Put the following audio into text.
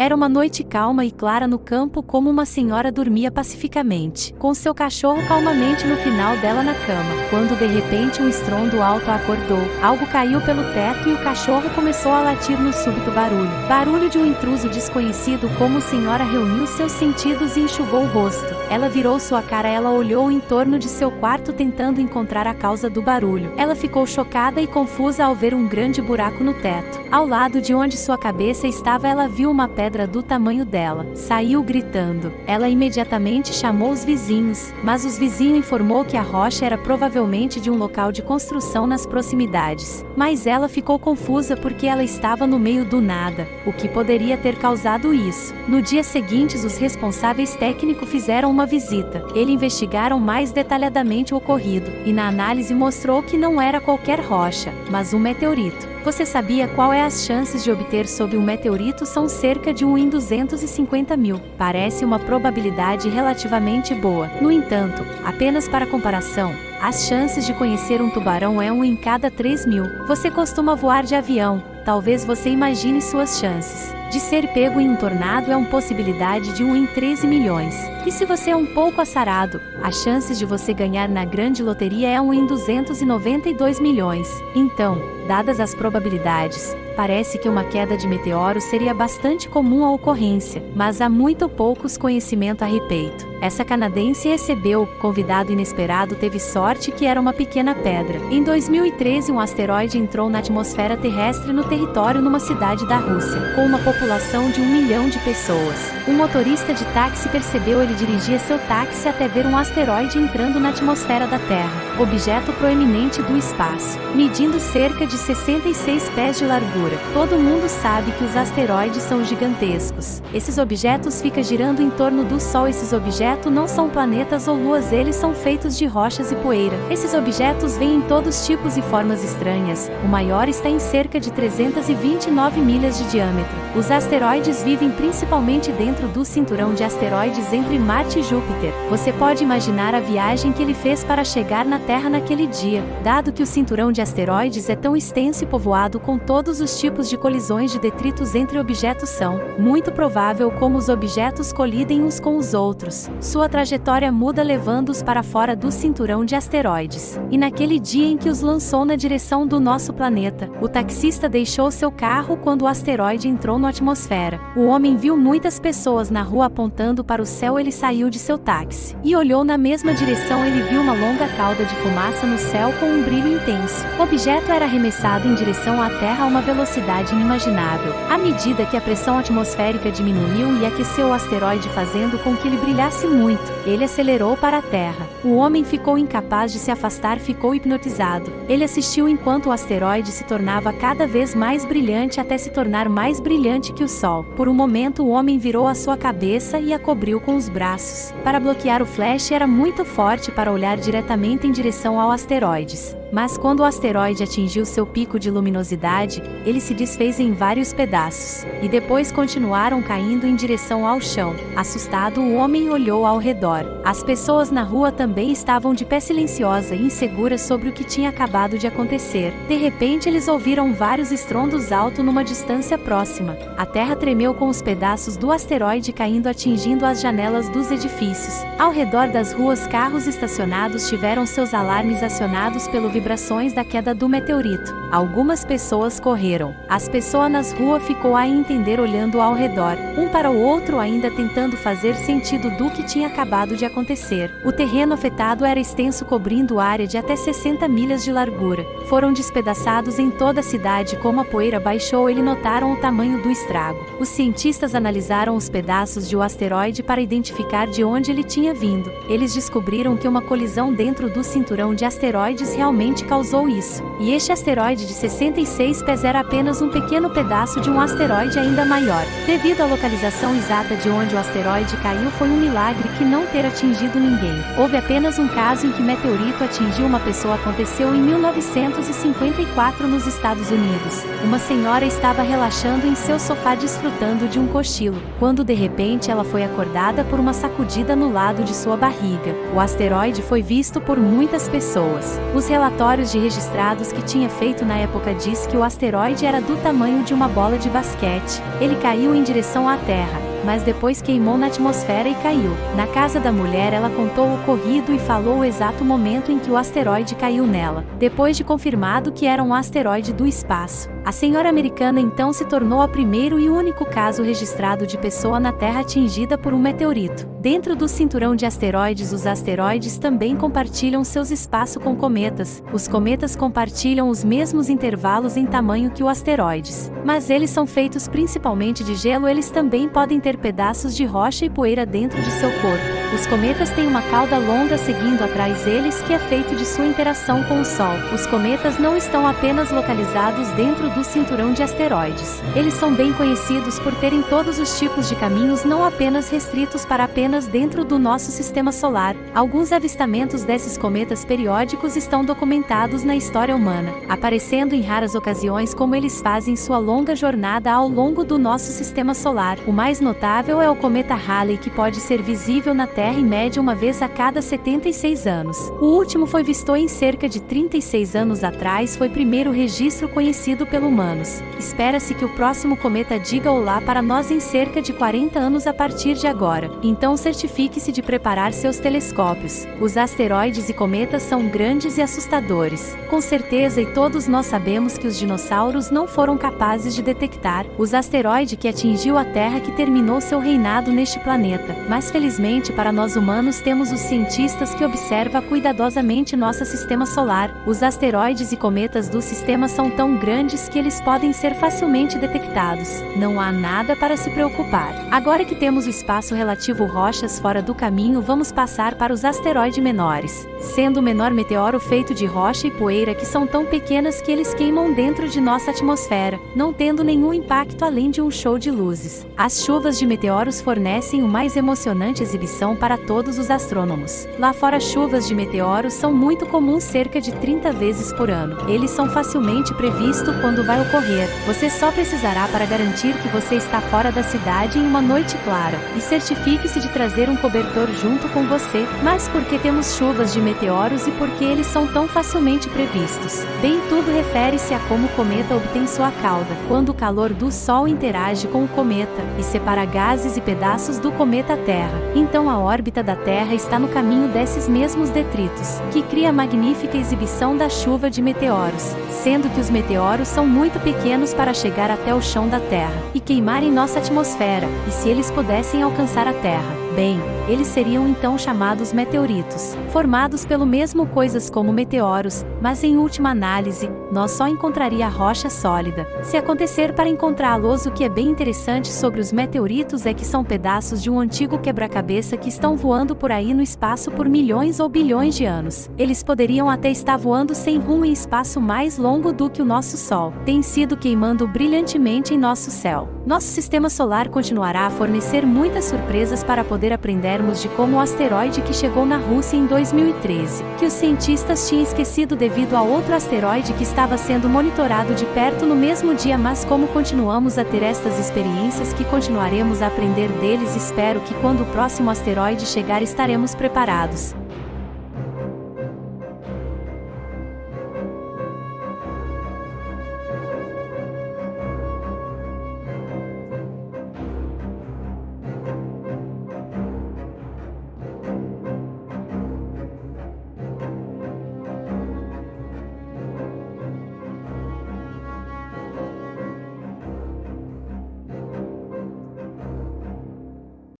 Era uma noite calma e clara no campo como uma senhora dormia pacificamente, com seu cachorro calmamente no final dela na cama, quando de repente um estrondo alto a acordou. Algo caiu pelo teto e o cachorro começou a latir no súbito barulho. Barulho de um intruso desconhecido como a senhora reuniu seus sentidos e enxugou o rosto. Ela virou sua cara, ela olhou em torno de seu quarto tentando encontrar a causa do barulho. Ela ficou chocada e confusa ao ver um grande buraco no teto. Ao lado de onde sua cabeça estava ela viu uma pedra pedra do tamanho dela. Saiu gritando. Ela imediatamente chamou os vizinhos, mas os vizinhos informou que a rocha era provavelmente de um local de construção nas proximidades. Mas ela ficou confusa porque ela estava no meio do nada, o que poderia ter causado isso. No dia seguinte, os responsáveis técnicos fizeram uma visita. Eles investigaram mais detalhadamente o ocorrido, e na análise mostrou que não era qualquer rocha, mas um meteorito. Você sabia qual é as chances de obter sobre um meteorito são cerca de 1 em 250 mil. Parece uma probabilidade relativamente boa. No entanto, apenas para comparação, as chances de conhecer um tubarão é 1 em cada 3 mil. Você costuma voar de avião, talvez você imagine suas chances. De ser pego em um tornado é uma possibilidade de 1 em 13 milhões. E se você é um pouco assarado, as chances de você ganhar na grande loteria é 1 em 292 milhões. Então, dadas as probabilidades, parece que uma queda de meteoro seria bastante comum a ocorrência, mas há muito poucos conhecimento a respeito. Essa canadense recebeu, convidado inesperado teve sorte que era uma pequena pedra. Em 2013 um asteroide entrou na atmosfera terrestre no território numa cidade da Rússia, com uma população de um milhão de pessoas. Um motorista de táxi percebeu ele dirigia seu táxi até ver um asteroide entrando na atmosfera da Terra, objeto proeminente do espaço, medindo cerca de 66 pés de largura. Todo mundo sabe que os asteroides são gigantescos. Esses objetos ficam girando em torno do Sol. Esses objetos objetos não são planetas ou luas, eles são feitos de rochas e poeira. Esses objetos vêm em todos tipos e formas estranhas. O maior está em cerca de 329 milhas de diâmetro. Os asteroides vivem principalmente dentro do cinturão de asteroides entre Marte e Júpiter. Você pode imaginar a viagem que ele fez para chegar na Terra naquele dia, dado que o cinturão de asteroides é tão extenso e povoado com todos os tipos de colisões de detritos entre objetos são muito provável como os objetos colidem uns com os outros sua trajetória muda levando-os para fora do cinturão de asteroides. E naquele dia em que os lançou na direção do nosso planeta, o taxista deixou seu carro quando o asteroide entrou na atmosfera. O homem viu muitas pessoas na rua apontando para o céu. Ele saiu de seu táxi e olhou na mesma direção. Ele viu uma longa cauda de fumaça no céu com um brilho intenso. O objeto era arremessado em direção à Terra a uma velocidade inimaginável. À medida que a pressão atmosférica diminuiu e aqueceu o asteroide, fazendo com que ele brilhasse muito. Ele acelerou para a Terra. O homem ficou incapaz de se afastar, ficou hipnotizado. Ele assistiu enquanto o asteroide se tornava cada vez mais brilhante até se tornar mais brilhante que o Sol. Por um momento, o homem virou a sua cabeça e a cobriu com os braços. Para bloquear o flash era muito forte para olhar diretamente em direção ao asteroides. Mas quando o asteroide atingiu seu pico de luminosidade, ele se desfez em vários pedaços, e depois continuaram caindo em direção ao chão. Assustado, o homem olhou ao redor. As pessoas na rua também estavam de pé silenciosa e inseguras sobre o que tinha acabado de acontecer. De repente, eles ouviram vários estrondos altos numa distância próxima. A terra tremeu com os pedaços do asteroide caindo atingindo as janelas dos edifícios. Ao redor das ruas, carros estacionados tiveram seus alarmes acionados pelo vibrações da queda do meteorito. Algumas pessoas correram. As pessoas nas ruas ficou a entender olhando ao redor, um para o outro ainda tentando fazer sentido do que tinha acabado de acontecer. O terreno afetado era extenso cobrindo área de até 60 milhas de largura. Foram despedaçados em toda a cidade como a poeira baixou eles notaram o tamanho do estrago. Os cientistas analisaram os pedaços de um asteroide para identificar de onde ele tinha vindo. Eles descobriram que uma colisão dentro do cinturão de asteroides realmente causou isso. E este asteroide de 66 pés era apenas um pequeno pedaço de um asteroide ainda maior. Devido à localização exata de onde o asteroide caiu foi um milagre que não ter atingido ninguém. Houve apenas um caso em que meteorito atingiu uma pessoa aconteceu em 1954 nos Estados Unidos. Uma senhora estava relaxando em seu sofá desfrutando de um cochilo, quando de repente ela foi acordada por uma sacudida no lado de sua barriga. O asteroide foi visto por muitas pessoas. Os relatórios relatórios de registrados que tinha feito na época diz que o asteroide era do tamanho de uma bola de basquete. Ele caiu em direção à Terra mas depois queimou na atmosfera e caiu. Na casa da mulher, ela contou o ocorrido e falou o exato momento em que o asteroide caiu nela, depois de confirmado que era um asteroide do espaço. A senhora americana então se tornou a primeiro e único caso registrado de pessoa na Terra atingida por um meteorito. Dentro do cinturão de asteroides, os asteroides também compartilham seus espaços com cometas. Os cometas compartilham os mesmos intervalos em tamanho que os asteroides, mas eles são feitos principalmente de gelo, eles também podem ter pedaços de rocha e poeira dentro de seu corpo. Os cometas têm uma cauda longa seguindo atrás deles que é feito de sua interação com o Sol. Os cometas não estão apenas localizados dentro do cinturão de asteroides. Eles são bem conhecidos por terem todos os tipos de caminhos não apenas restritos para apenas dentro do nosso sistema solar. Alguns avistamentos desses cometas periódicos estão documentados na história humana, aparecendo em raras ocasiões como eles fazem sua longa jornada ao longo do nosso sistema solar. O mais notável é o cometa Halley que pode ser visível na Terra em média uma vez a cada 76 anos. O último foi visto em cerca de 36 anos atrás foi primeiro registro conhecido pelo humanos. Espera-se que o próximo cometa diga olá para nós em cerca de 40 anos a partir de agora. Então certifique-se de preparar seus telescópios. Os asteroides e cometas são grandes e assustadores. Com certeza e todos nós sabemos que os dinossauros não foram capazes de detectar os asteroide que atingiu a Terra que terminou seu reinado neste planeta. Mas felizmente para nós humanos temos os cientistas que observam cuidadosamente nosso sistema solar. Os asteroides e cometas do sistema são tão grandes que eles podem ser facilmente detectados. Não há nada para se preocupar. Agora que temos o espaço relativo rochas fora do caminho, vamos passar para os asteroides menores. Sendo o menor meteoro feito de rocha e poeira que são tão pequenas que eles queimam dentro de nossa atmosfera, não tendo nenhum impacto além de um show de luzes. As chuvas de meteoros fornecem o mais emocionante exibição para todos os astrônomos. Lá fora, chuvas de meteoros são muito comuns cerca de 30 vezes por ano. Eles são facilmente previstos quando vai ocorrer. Você só precisará para garantir que você está fora da cidade em uma noite clara. E certifique-se de trazer um cobertor junto com você. Mas por que temos chuvas de meteoros e por que eles são tão facilmente previstos? Bem, tudo refere-se a como o cometa obtém sua cauda, quando o calor do Sol interage com o cometa e separa gases e pedaços do cometa Terra. Então a órbita da Terra está no caminho desses mesmos detritos, que cria a magnífica exibição da chuva de meteoros, sendo que os meteoros são muito pequenos para chegar até o chão da Terra e queimar em nossa atmosfera, e se eles pudessem alcançar a Terra, bem, eles seriam então chamados meteoritos, formados pelo mesmo coisas como meteoros, mas em última análise, nós só encontraria rocha sólida. Se acontecer para encontrá-los, o que é bem interessante sobre os meteoritos é que são pedaços de um antigo quebra-cabeça que estão voando por aí no espaço por milhões ou bilhões de anos. Eles poderiam até estar voando sem rumo em espaço mais longo do que o nosso Sol. Tem sido queimando brilhantemente em nosso céu. Nosso sistema solar continuará a fornecer muitas surpresas para poder aprender de como o asteroide que chegou na Rússia em 2013, que os cientistas tinham esquecido devido a outro asteroide que estava sendo monitorado de perto no mesmo dia, mas como continuamos a ter estas experiências que continuaremos a aprender deles, espero que quando o próximo asteroide chegar estaremos preparados.